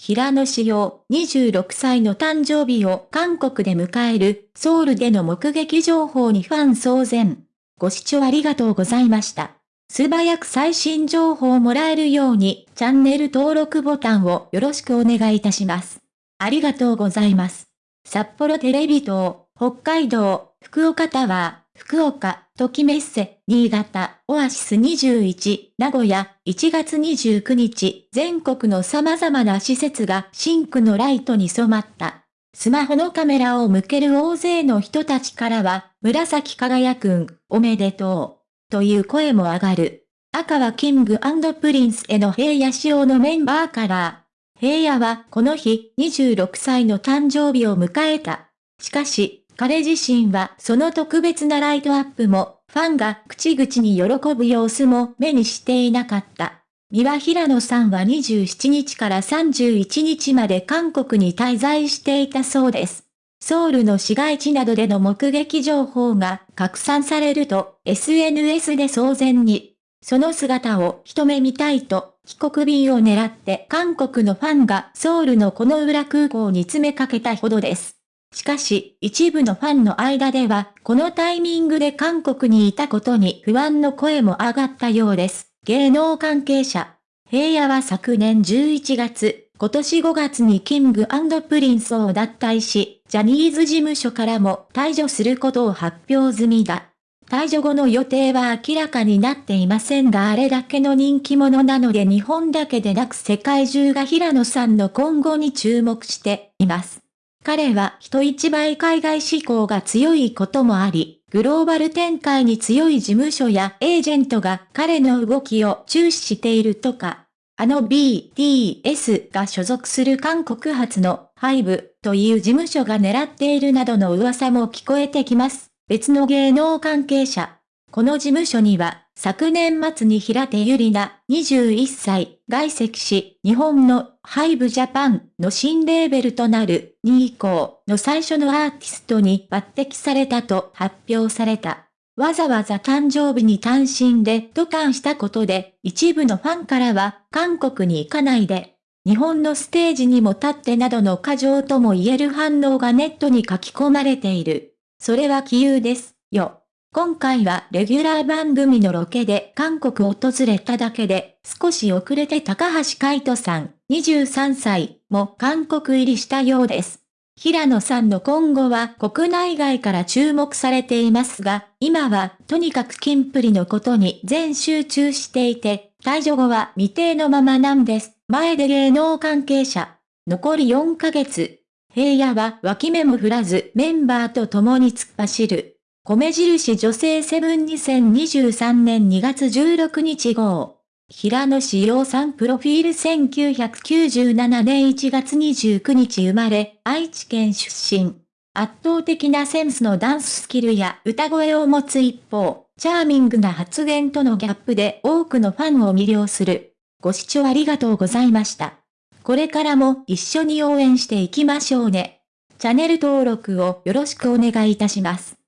平野志陽26歳の誕生日を韓国で迎えるソウルでの目撃情報にファン騒然。ご視聴ありがとうございました。素早く最新情報をもらえるようにチャンネル登録ボタンをよろしくお願いいたします。ありがとうございます。札幌テレビ塔、北海道、福岡タワー、福岡、ときメッセ、新潟、オアシス21、名古屋、1月29日、全国の様々な施設がシンクのライトに染まった。スマホのカメラを向ける大勢の人たちからは、紫耀くん、おめでとう、という声も上がる。赤はキングプリンスの平野紫耀のメンバーカラー、平野はこの日26歳の誕生日を迎えた。しかし、彼自身はその特別なライトアップも、ファンが口々に喜ぶ様子も目にしていなかった。三輪平野さんは27日から31日まで韓国に滞在していたそうです。ソウルの市街地などでの目撃情報が拡散されると SNS で騒然に、その姿を一目見たいと帰国便を狙って韓国のファンがソウルのこの裏空港に詰めかけたほどです。しかし、一部のファンの間では、このタイミングで韓国にいたことに不安の声も上がったようです。芸能関係者。平野は昨年11月、今年5月にキングプリンスを脱退し、ジャニーズ事務所からも退場することを発表済みだ。退場後の予定は明らかになっていませんがあれだけの人気者なので日本だけでなく世界中が平野さんの今後に注目しています。彼は人一倍海外志向が強いこともあり、グローバル展開に強い事務所やエージェントが彼の動きを注視しているとか、あの BTS が所属する韓国発のハイブという事務所が狙っているなどの噂も聞こえてきます。別の芸能関係者。この事務所には昨年末に平手ゆりな、21歳、外籍し、日本のハイブジャパンの新レーベルとなる2以降の最初のアーティストに抜擢されたと発表された。わざわざ誕生日に単身で渡韓したことで、一部のファンからは、韓国に行かないで、日本のステージにも立ってなどの過剰とも言える反応がネットに書き込まれている。それは杞憂です、よ。今回はレギュラー番組のロケで韓国を訪れただけで、少し遅れて高橋海人さん、23歳、も韓国入りしたようです。平野さんの今後は国内外から注目されていますが、今はとにかくキンプリのことに全集中していて、退場後は未定のままなんです。前で芸能関係者。残り4ヶ月。平野は脇目も振らずメンバーと共に突っ走る。米印女性セブン2023年2月16日号。平野志陽さんプロフィール1997年1月29日生まれ、愛知県出身。圧倒的なセンスのダンススキルや歌声を持つ一方、チャーミングな発言とのギャップで多くのファンを魅了する。ご視聴ありがとうございました。これからも一緒に応援していきましょうね。チャンネル登録をよろしくお願いいたします。